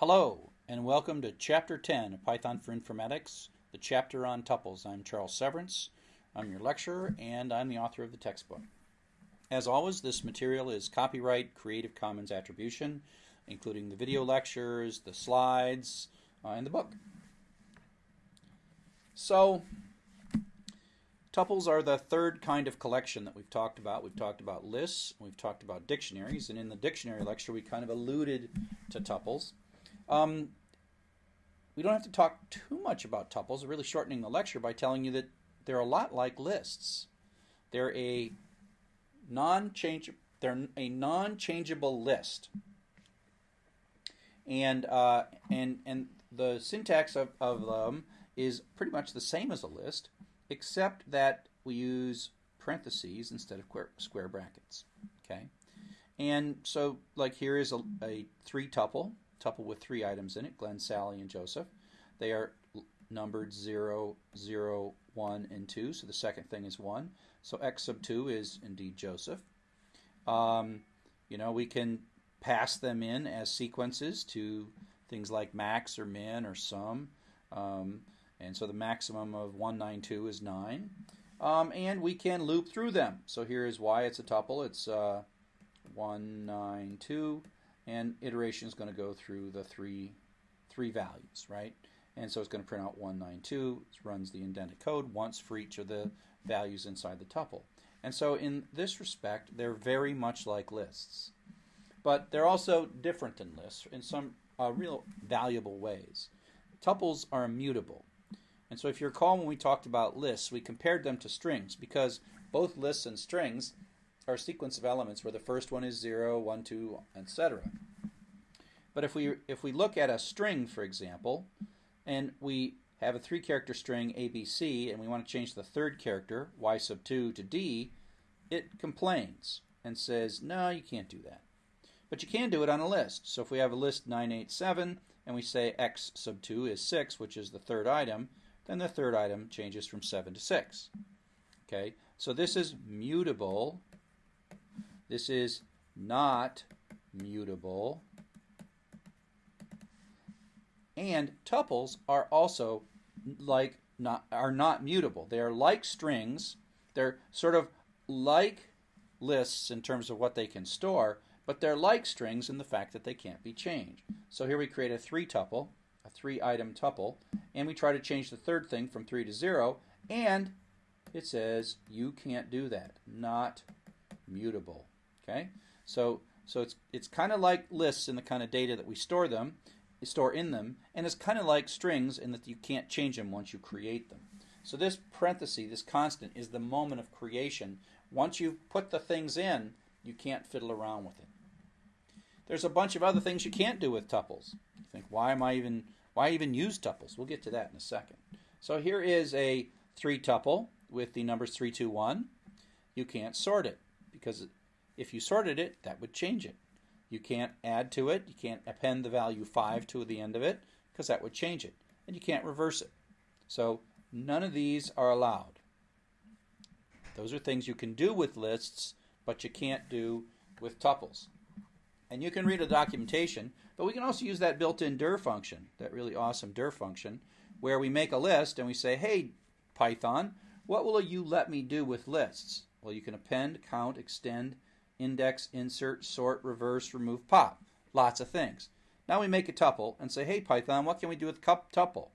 Hello, and welcome to Chapter 10 of Python for Informatics, the chapter on tuples. I'm Charles Severance. I'm your lecturer, and I'm the author of the textbook. As always, this material is copyright Creative Commons Attribution, including the video lectures, the slides, uh, and the book. So, tuples are the third kind of collection that we've talked about. We've talked about lists, we've talked about dictionaries, and in the dictionary lecture, we kind of alluded to tuples. Um, we don't have to talk too much about tuples, really shortening the lecture by telling you that they're a lot like lists. They're a non-change they're a non-changeable list. And uh, and and the syntax of, of them is pretty much the same as a list, except that we use parentheses instead of square brackets. Okay, and so like here is a, a three tuple tuple with three items in it, Glenn, Sally, and Joseph. They are numbered 0, 0, 1, and 2, so the second thing is 1. So x sub 2 is indeed Joseph. Um, you know, we can pass them in as sequences to things like max or min or sum. Um, and so the maximum of 192 is 9. Um, and we can loop through them. So here is why it's a tuple. It's uh, 192 and iteration is going to go through the three three values, right? And so it's going to print out 192. It runs the indented code once for each of the values inside the tuple. And so in this respect, they're very much like lists. But they're also different than lists in some uh, real valuable ways. Tuples are immutable. And so if you recall when we talked about lists, we compared them to strings because both lists and strings a sequence of elements where the first one is 0, 1, 2, etc. But if we if we look at a string, for example, and we have a three character string ABC and we want to change the third character y sub 2 to d, it complains and says, no, you can't do that. But you can do it on a list. So if we have a list 987 and we say x sub 2 is 6, which is the third item, then the third item changes from 7 to 6. Okay, so this is mutable this is not mutable. And tuples are also like not are not mutable. They are like strings. They're sort of like lists in terms of what they can store, but they're like strings in the fact that they can't be changed. So here we create a three tuple, a three item tuple, and we try to change the third thing from 3 to 0, and it says you can't do that. Not mutable. Okay, so so it's it's kind of like lists in the kind of data that we store them, store in them, and it's kind of like strings in that you can't change them once you create them. So this parenthesis, this constant, is the moment of creation. Once you've put the things in, you can't fiddle around with it. There's a bunch of other things you can't do with tuples. You think, why am I even why even use tuples? We'll get to that in a second. So here is a three tuple with the numbers three, two, one. You can't sort it because if you sorted it, that would change it. You can't add to it. You can't append the value 5 to the end of it because that would change it. And you can't reverse it. So none of these are allowed. Those are things you can do with lists, but you can't do with tuples. And you can read a documentation, but we can also use that built-in dir function, that really awesome dir function, where we make a list and we say, hey, Python, what will you let me do with lists? Well, you can append, count, extend, index, insert, sort, reverse, remove, pop. Lots of things. Now we make a tuple and say, hey Python, what can we do with cup tuple?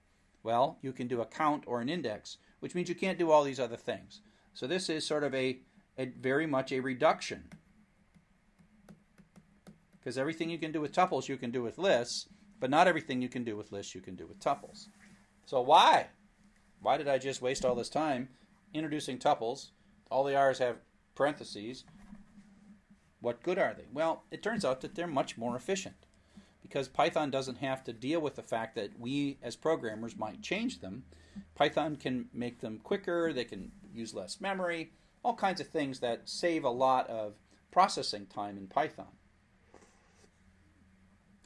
Well, you can do a count or an index, which means you can't do all these other things. So this is sort of a, a very much a reduction. Because everything you can do with tuples you can do with lists, but not everything you can do with lists you can do with tuples. So why? Why did I just waste all this time introducing tuples? All the R's have parentheses what good are they? Well, it turns out that they're much more efficient because Python doesn't have to deal with the fact that we as programmers might change them. Python can make them quicker, they can use less memory, all kinds of things that save a lot of processing time in Python.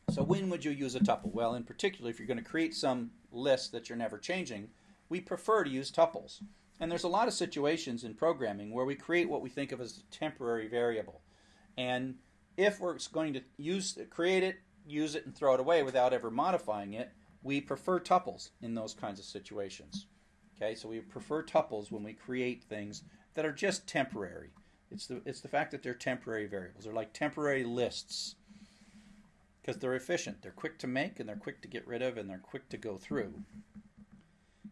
So when would you use a tuple? Well, in particular, if you're going to create some list that you're never changing, we prefer to use tuples. And there's a lot of situations in programming where we create what we think of as a temporary variable. And if we're going to use create it, use it and throw it away without ever modifying it, we prefer tuples in those kinds of situations. Okay, so we prefer tuples when we create things that are just temporary. It's the it's the fact that they're temporary variables. They're like temporary lists because they're efficient. They're quick to make and they're quick to get rid of and they're quick to go through.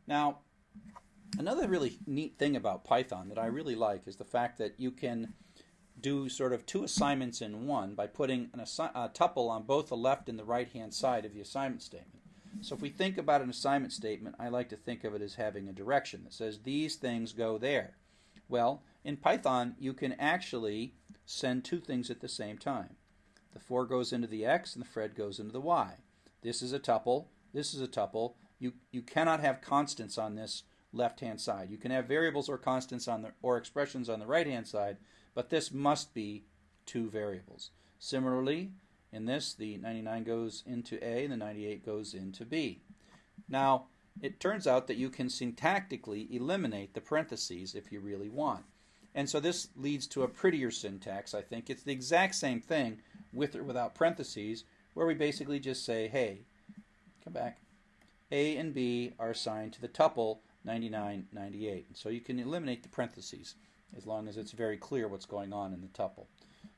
Now, another really neat thing about Python that I really like is the fact that you can do sort of two assignments in one by putting a uh, tuple on both the left and the right hand side of the assignment statement. So if we think about an assignment statement, I like to think of it as having a direction that says these things go there. Well, in Python, you can actually send two things at the same time. The 4 goes into the x and the Fred goes into the y. This is a tuple, this is a tuple. You, you cannot have constants on this left-hand side. You can have variables or constants on the or expressions on the right-hand side, but this must be two variables. Similarly, in this, the 99 goes into A and the 98 goes into B. Now, it turns out that you can syntactically eliminate the parentheses if you really want. And so this leads to a prettier syntax, I think. It's the exact same thing with or without parentheses, where we basically just say, hey, come back, A and B are assigned to the tuple 99, 98. And so you can eliminate the parentheses as long as it's very clear what's going on in the tuple.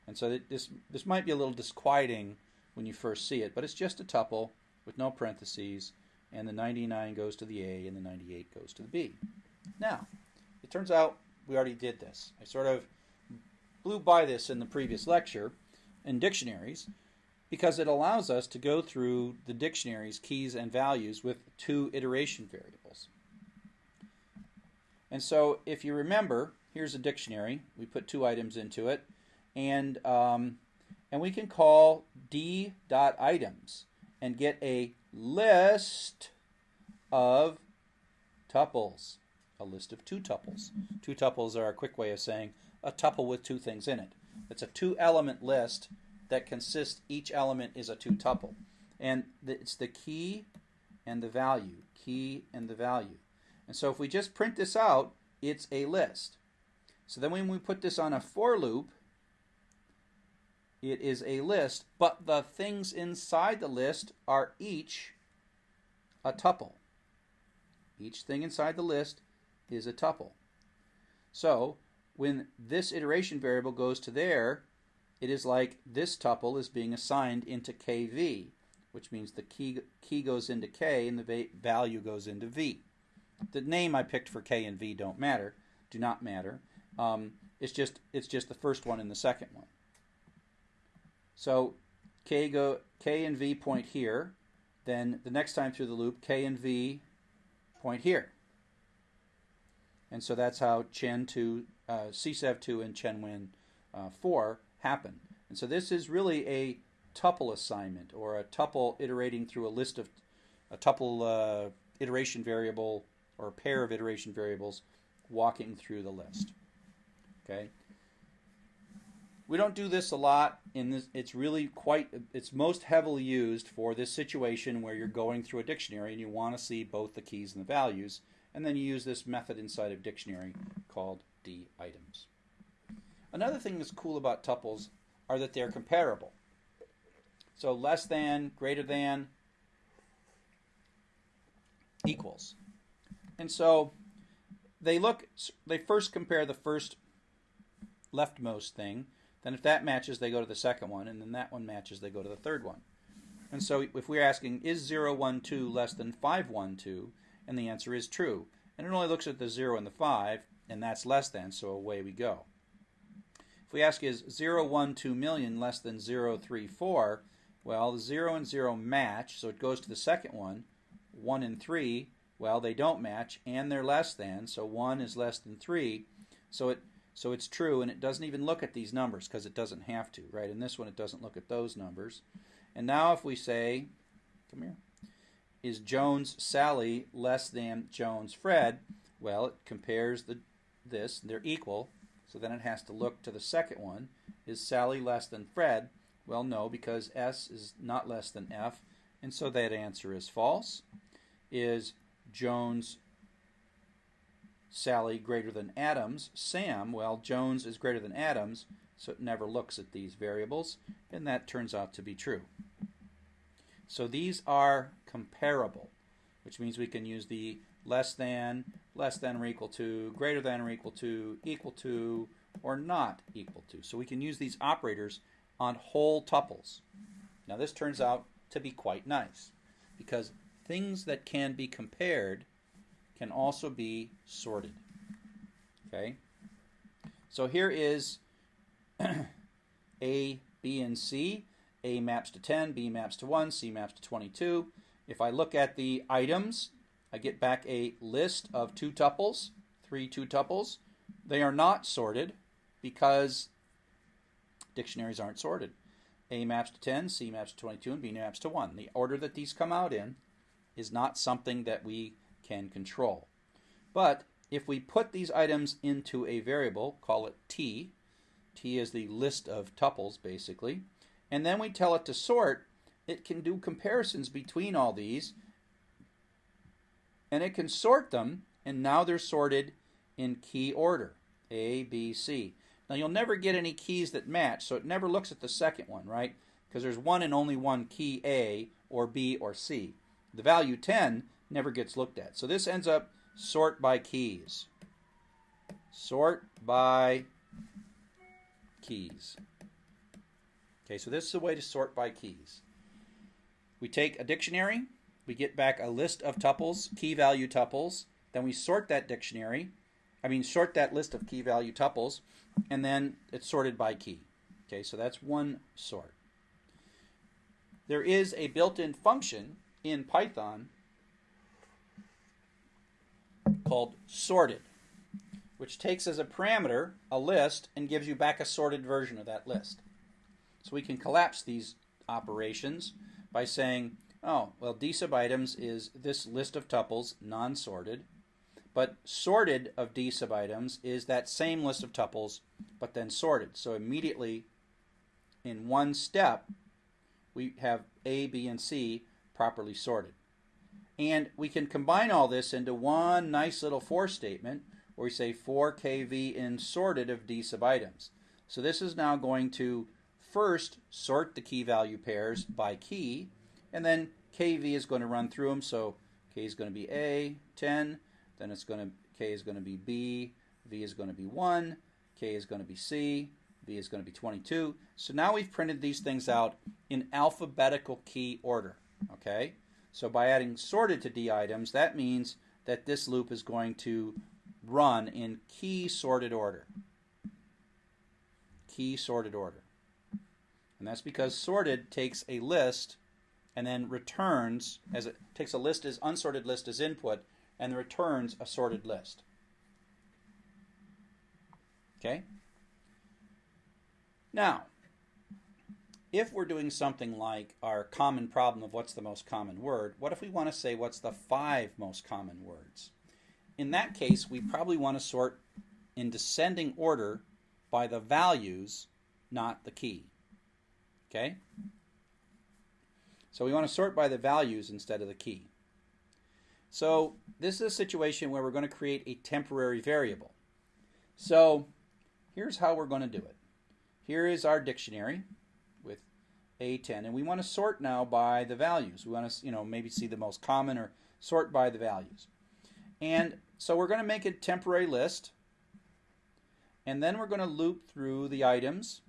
And so this, this might be a little disquieting when you first see it, but it's just a tuple with no parentheses, and the 99 goes to the A and the 98 goes to the B. Now, it turns out we already did this. I sort of blew by this in the previous lecture in dictionaries because it allows us to go through the dictionary's keys and values with two iteration variables. And so if you remember, here's a dictionary. We put two items into it and um, and we can call d dot items and get a list of tuples, a list of two tuples. Two tuples are a quick way of saying a tuple with two things in it. It's a two element list that consists each element is a two tuple. And it's the key and the value, key and the value. And so if we just print this out, it's a list. So then when we put this on a for loop, it is a list, but the things inside the list are each a tuple. Each thing inside the list is a tuple. So when this iteration variable goes to there, it is like this tuple is being assigned into kv, which means the key, key goes into k and the value goes into v. The name I picked for k and v don't matter, do not matter. Um, it's just it's just the first one and the second one. So k go k and v point here. Then the next time through the loop, k and v point here. And so that's how Chen 2, uh, CSEV 2 and Chen Win uh, 4 happen. And so this is really a tuple assignment or a tuple iterating through a list of a tuple uh, iteration variable or a pair of iteration variables walking through the list. Okay. We don't do this a lot. In this, it's really quite. It's most heavily used for this situation where you're going through a dictionary and you want to see both the keys and the values, and then you use this method inside of dictionary called d items. Another thing that's cool about tuples are that they're comparable. So less than, greater than, equals. And so they look. They first compare the first leftmost thing then if that matches, they go to the second one, and then that one matches, they go to the third one. And so if we're asking, is 0, 1, 2 less than 5, 1, 2? And the answer is true. And it only looks at the 0 and the 5, and that's less than, so away we go. If we ask, is 0, 1, 2 million less than 0, 3, 4? Well, the 0 and 0 match, so it goes to the second one. 1 and 3, well, they don't match, and they're less than, so 1 is less than 3. So it so it's true, and it doesn't even look at these numbers because it doesn't have to, right? In this one, it doesn't look at those numbers. And now if we say, come here, is Jones Sally less than Jones Fred? Well, it compares the this, they're equal, so then it has to look to the second one. Is Sally less than Fred? Well, no, because S is not less than F, and so that answer is false. Is Jones Sally greater than Adams. Sam, well, Jones is greater than Adams, so it never looks at these variables, and that turns out to be true. So these are comparable, which means we can use the less than, less than or equal to, greater than or equal to, equal to, or not equal to. So we can use these operators on whole tuples. Now this turns out to be quite nice because things that can be compared can also be sorted. Okay? So here is A, B, and C. A maps to 10, B maps to 1, C maps to 22. If I look at the items, I get back a list of two tuples, three two tuples. They are not sorted because dictionaries aren't sorted. A maps to 10, C maps to 22, and B maps to 1. The order that these come out in is not something that we can control. But if we put these items into a variable, call it t, t is the list of tuples basically, and then we tell it to sort, it can do comparisons between all these and it can sort them and now they're sorted in key order A, B, C. Now you'll never get any keys that match so it never looks at the second one, right? Because there's one and only one key A or B or C. The value 10 never gets looked at. So this ends up sort by keys. Sort by keys. Okay, so this is a way to sort by keys. We take a dictionary, we get back a list of tuples, key value tuples, then we sort that dictionary, I mean sort that list of key value tuples, and then it's sorted by key. Okay, so that's one sort. There is a built-in function in Python called sorted, which takes as a parameter a list and gives you back a sorted version of that list. So we can collapse these operations by saying, oh, well, d sub items is this list of tuples, non-sorted, but sorted of d sub items is that same list of tuples, but then sorted. So immediately, in one step, we have A, B, and C properly sorted. And we can combine all this into one nice little for statement where we say for kv in sorted of d sub items. So this is now going to first sort the key value pairs by key, and then kv is going to run through them. So k is going to be a 10, then it's going to k is going to be b, v is going to be 1, k is going to be c, v is going to be 22. So now we've printed these things out in alphabetical key order. Okay, so by adding sorted to d items, that means that this loop is going to run in key sorted order. Key sorted order. And that's because sorted takes a list and then returns as it takes a list as unsorted list as input and returns a sorted list. Okay? Now, if we're doing something like our common problem of what's the most common word, what if we want to say what's the five most common words? In that case, we probably want to sort in descending order by the values, not the key. Okay? So we want to sort by the values instead of the key. So this is a situation where we're going to create a temporary variable. So here's how we're going to do it. Here is our dictionary A10, and we want to sort now by the values. We want to, you know, maybe see the most common or sort by the values. And so we're going to make a temporary list, and then we're going to loop through the items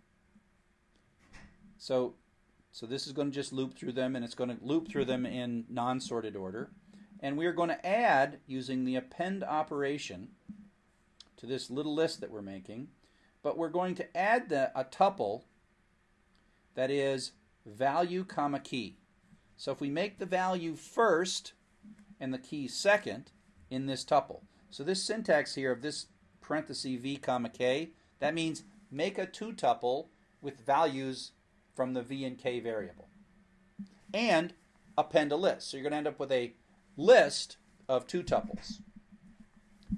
so, so this is going to just loop through them, and it's going to loop through them in non-sorted order. And we are going to add, using the append operation, to this little list that we're making, but we're going to add the, a tuple that is value comma key. So if we make the value first and the key second in this tuple. So this syntax here of this parenthesis v comma k, that means make a two tuple with values from the v and k variable. And append a list. So you're going to end up with a list of two tuples.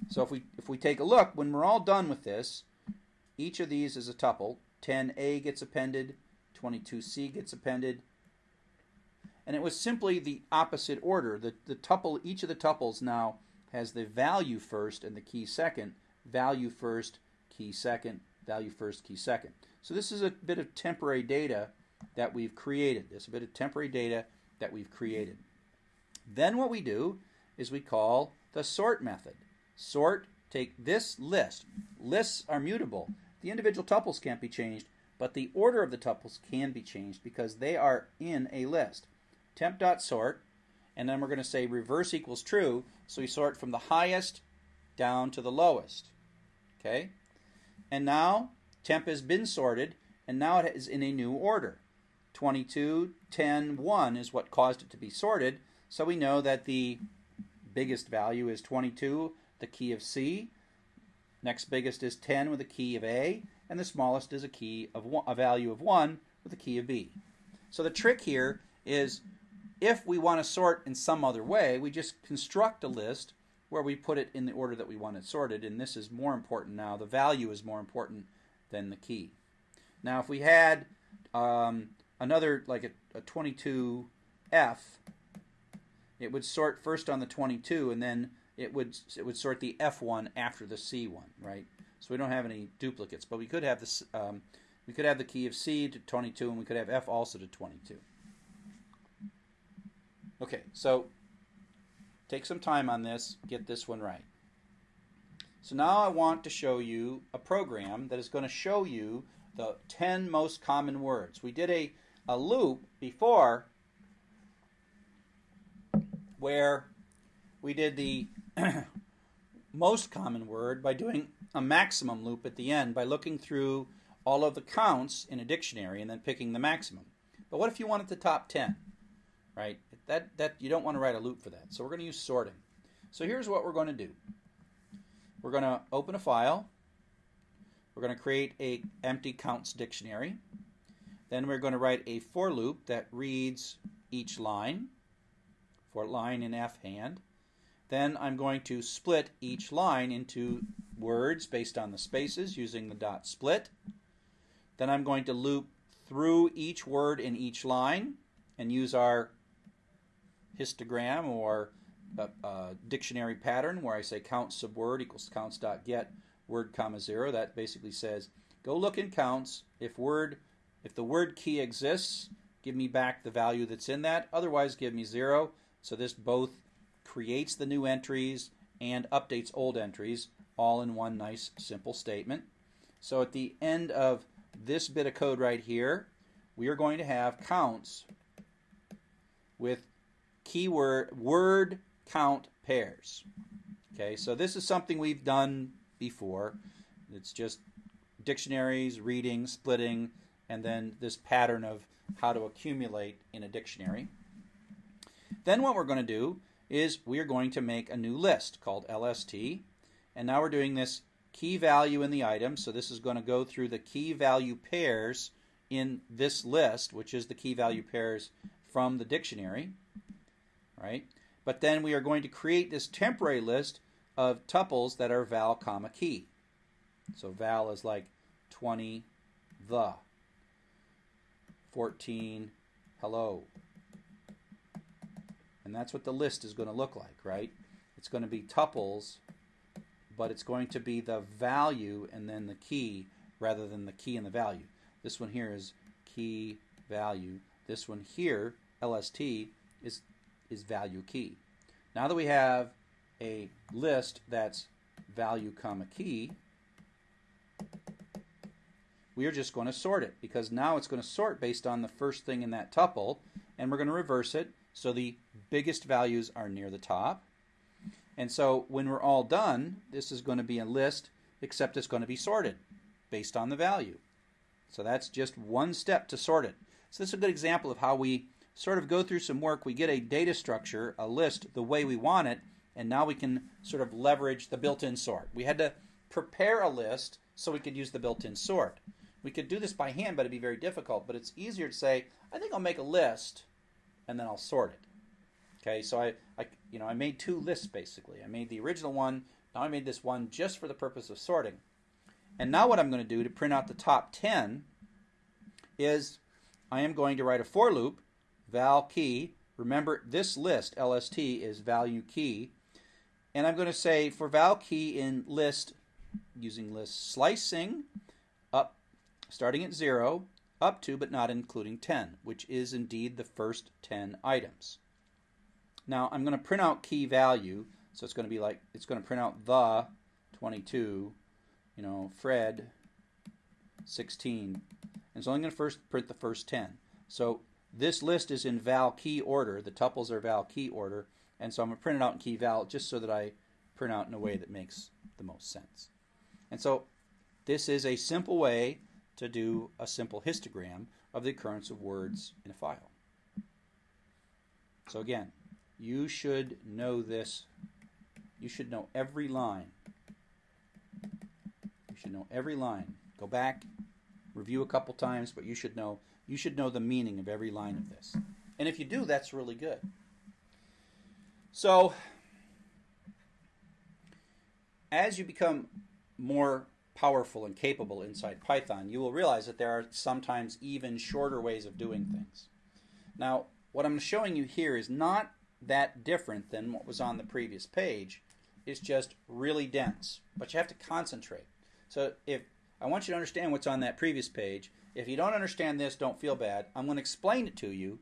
So if we if we take a look, when we're all done with this, each of these is a tuple. 10a gets appended, 22c gets appended, and it was simply the opposite order. The the tuple each of the tuples now has the value first and the key second. Value first, key second, value first, key second. So this is a bit of temporary data that we've created. This is a bit of temporary data that we've created. Then what we do is we call the sort method. Sort, take this list. Lists are mutable. The individual tuples can't be changed, but the order of the tuples can be changed because they are in a list. Temp.sort, and then we're going to say reverse equals true, so we sort from the highest down to the lowest. Okay? And now temp has been sorted, and now it is in a new order. 22, 10, 1 is what caused it to be sorted, so we know that the biggest value is 22, the key of C. Next biggest is 10 with a key of A, and the smallest is a key of one, a value of 1 with a key of B. So the trick here is if we want to sort in some other way, we just construct a list where we put it in the order that we want it sorted, and this is more important now. The value is more important than the key. Now, if we had um, another, like a, a 22F, it would sort first on the 22, and then it would it would sort the F1 after the C1, right? So we don't have any duplicates, but we could have this. Um, we could have the key of C to 22, and we could have F also to 22. Okay, so take some time on this, get this one right. So now I want to show you a program that is going to show you the 10 most common words. We did a, a loop before where we did the most common word by doing a maximum loop at the end by looking through all of the counts in a dictionary and then picking the maximum. But what if you wanted the top 10? Right? That that you don't want to write a loop for that. So we're going to use sorting. So here's what we're going to do. We're going to open a file. We're going to create a empty counts dictionary. Then we're going to write a for loop that reads each line for line in F hand. Then I'm going to split each line into words based on the spaces using the dot split. Then I'm going to loop through each word in each line and use our histogram or a, a dictionary pattern where I say count subword equals counts dot get word comma zero. That basically says go look in counts. If word if the word key exists, give me back the value that's in that. Otherwise, give me zero. So this both creates the new entries and updates old entries all in one nice simple statement. So at the end of this bit of code right here, we are going to have counts with keyword word count pairs. Okay, so this is something we've done before. It's just dictionaries, reading, splitting, and then this pattern of how to accumulate in a dictionary. Then what we're going to do is we are going to make a new list called LST. And now we're doing this key value in the item. So this is going to go through the key value pairs in this list, which is the key value pairs from the dictionary. Right? But then we are going to create this temporary list of tuples that are val comma key. So val is like 20 the 14 hello and that's what the list is going to look like, right? It's going to be tuples, but it's going to be the value and then the key rather than the key and the value. This one here is key value. This one here, LST, is, is value key. Now that we have a list that's value comma key, we are just going to sort it because now it's going to sort based on the first thing in that tuple and we're going to reverse it so the biggest values are near the top. And so when we're all done, this is going to be a list, except it's going to be sorted based on the value. So that's just one step to sort it. So this is a good example of how we sort of go through some work. We get a data structure, a list, the way we want it, and now we can sort of leverage the built-in sort. We had to prepare a list so we could use the built-in sort. We could do this by hand, but it'd be very difficult. But it's easier to say, I think I'll make a list, and then I'll sort it. Okay, so I, I, you know, I made two lists basically. I made the original one. Now I made this one just for the purpose of sorting. And now what I'm going to do to print out the top 10 is I am going to write a for loop, val key. Remember, this list, LST, is value key. And I'm going to say for val key in list, using list slicing, up, starting at 0, up to but not including 10, which is indeed the first 10 items. Now I'm going to print out key value, so it's going to be like, it's going to print out the 22, you know, Fred 16, and so I'm going to first print the first 10. So this list is in val key order, the tuples are val key order, and so I'm going to print it out in key val just so that I print out in a way that makes the most sense. And so this is a simple way to do a simple histogram of the occurrence of words in a file. So again, you should know this. You should know every line. You should know every line. Go back, review a couple times, but you should know you should know the meaning of every line of this. And if you do, that's really good. So as you become more powerful and capable inside Python, you will realize that there are sometimes even shorter ways of doing things. Now, what I'm showing you here is not that different than what was on the previous page. It's just really dense, but you have to concentrate. So if I want you to understand what's on that previous page, if you don't understand this, don't feel bad. I'm going to explain it to you,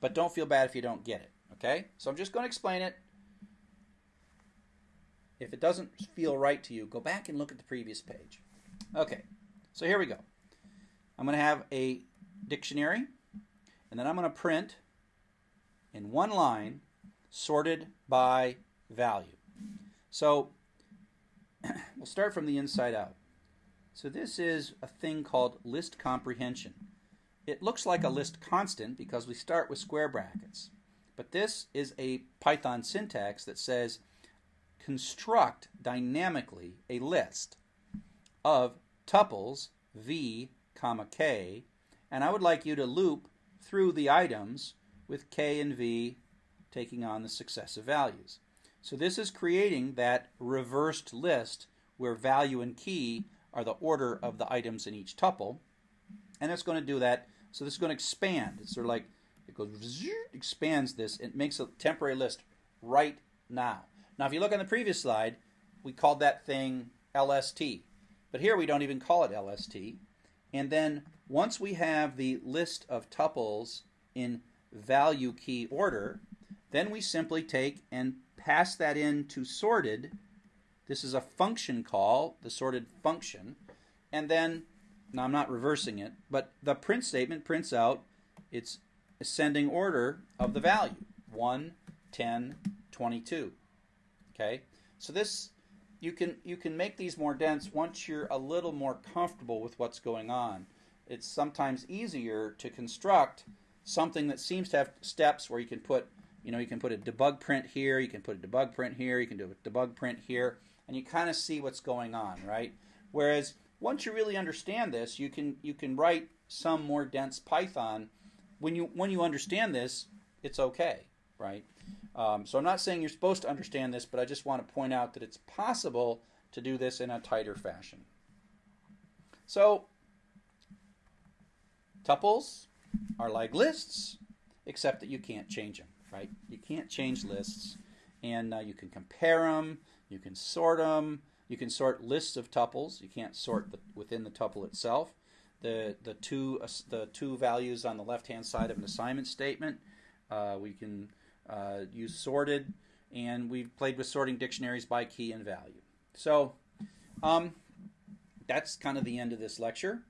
but don't feel bad if you don't get it. Okay? So I'm just going to explain it if it doesn't feel right to you, go back and look at the previous page. Okay, so here we go. I'm going to have a dictionary, and then I'm going to print in one line sorted by value. So we'll start from the inside out. So this is a thing called list comprehension. It looks like a list constant because we start with square brackets. But this is a Python syntax that says construct dynamically a list of tuples v comma k and I would like you to loop through the items with k and v taking on the successive values. So this is creating that reversed list where value and key are the order of the items in each tuple and it's going to do that so this is going to expand it's sort of like it goes expands this it makes a temporary list right now now, if you look on the previous slide, we called that thing LST. But here we don't even call it LST. And then once we have the list of tuples in value key order, then we simply take and pass that into sorted. This is a function call, the sorted function. And then, now I'm not reversing it, but the print statement prints out its ascending order of the value 1, 10, 22. Okay, so this you can you can make these more dense once you're a little more comfortable with what's going on. It's sometimes easier to construct something that seems to have steps where you can put you know you can put a debug print here, you can put a debug print here, you can do a debug print here, and you kind of see what's going on, right? Whereas once you really understand this, you can you can write some more dense Python. When you when you understand this, it's okay, right? Um, so I'm not saying you're supposed to understand this, but I just want to point out that it's possible to do this in a tighter fashion. So tuples are like lists, except that you can't change them, right? You can't change lists, and uh, you can compare them, you can sort them, you can sort lists of tuples. You can't sort the, within the tuple itself. The the two uh, the two values on the left hand side of an assignment statement. Uh, we can uh, use sorted, and we've played with sorting dictionaries by key and value. So um, that's kind of the end of this lecture.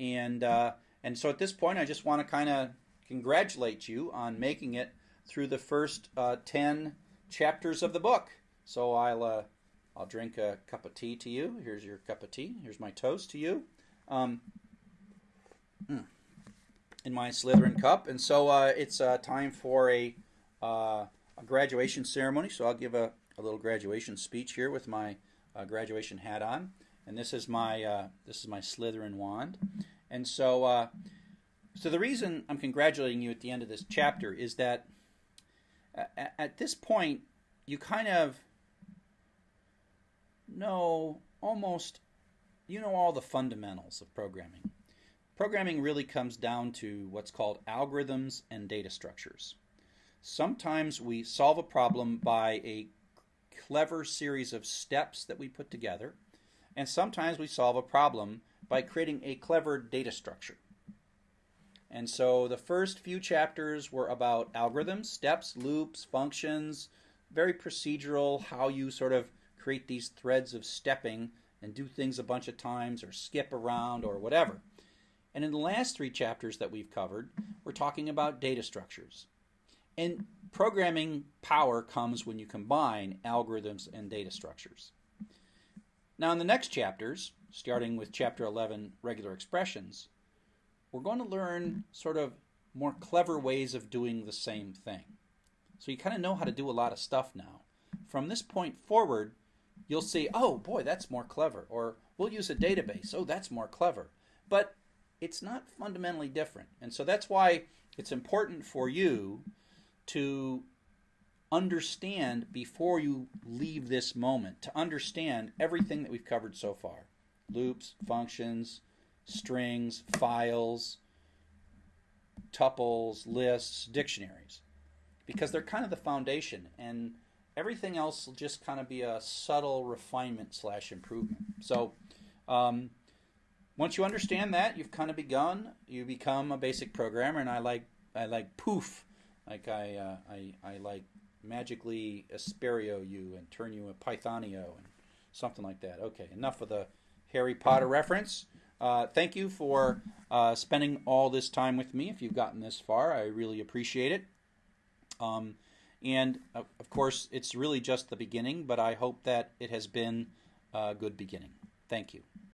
And, uh, and so at this point, I just want to kind of congratulate you on making it through the first uh, 10 chapters of the book. So I'll, uh, I'll drink a cup of tea to you. Here's your cup of tea. Here's my toast to you. Um, hmm, in my Slytherin cup. And so uh, it's uh, time for a uh, a graduation ceremony. So I'll give a, a little graduation speech here with my uh, graduation hat on, and this is my this is my Slytherin wand. And so, so the reason I'm congratulating you at the end of this chapter is that at, this point you kind of know almost you know all the fundamentals of programming. Programming really comes down to what's called algorithms and data structures. Sometimes we solve a problem by a clever series of steps that we put together, and sometimes we solve a problem by creating a clever data structure. And so the first few chapters were about algorithms, steps, loops, functions, very procedural, how you sort of create these threads of stepping and do things a bunch of times or skip around or whatever. And in the last three chapters that we've covered, we're talking about data structures. And programming power comes when you combine algorithms and data structures. Now, in the next chapters, starting with chapter 11, regular expressions, we're going to learn sort of more clever ways of doing the same thing. So you kind of know how to do a lot of stuff now. From this point forward, you'll see, oh boy, that's more clever. Or we'll use a database. Oh, that's more clever. But it's not fundamentally different. And so that's why it's important for you to understand before you leave this moment, to understand everything that we've covered so far loops, functions, strings, files, tuples, lists, dictionaries, because they're kind of the foundation, and everything else will just kind of be a subtle refinement slash improvement. So, um, once you understand that, you've kind of begun. You become a basic programmer, and I like I like poof, like I uh, I I like magically Asperio you and turn you a Pythonio and something like that. Okay, enough of the Harry Potter reference. Uh, thank you for uh, spending all this time with me. If you've gotten this far, I really appreciate it. Um, and uh, of course, it's really just the beginning, but I hope that it has been a good beginning. Thank you.